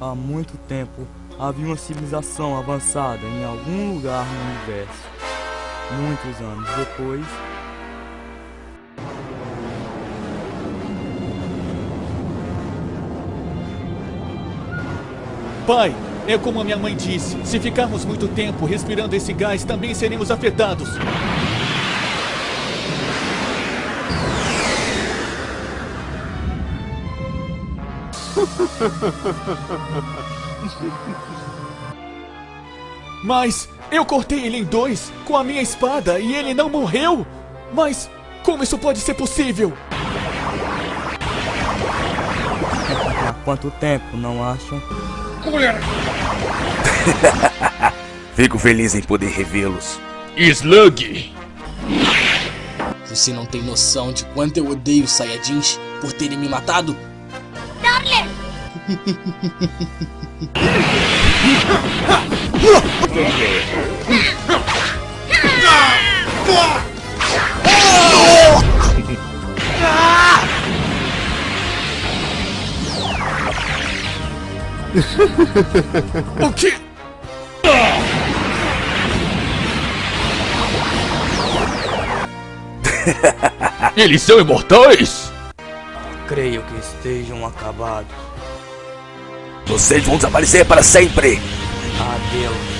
Há muito tempo havia uma civilização avançada em algum lugar no universo. Muitos anos depois, Pai, é como a minha mãe disse: se ficarmos muito tempo respirando esse gás, também seremos afetados. Mas eu cortei ele em dois com a minha espada e ele não morreu? Mas como isso pode ser possível? há quanto tempo não acham? Fico feliz em poder revê-los. Slug! Você não tem noção de quanto eu odeio os Saiyajins por terem me matado? O que? Eles são imortais? Creio que estejam acabados. Vocês vão desaparecer para sempre. Adeus.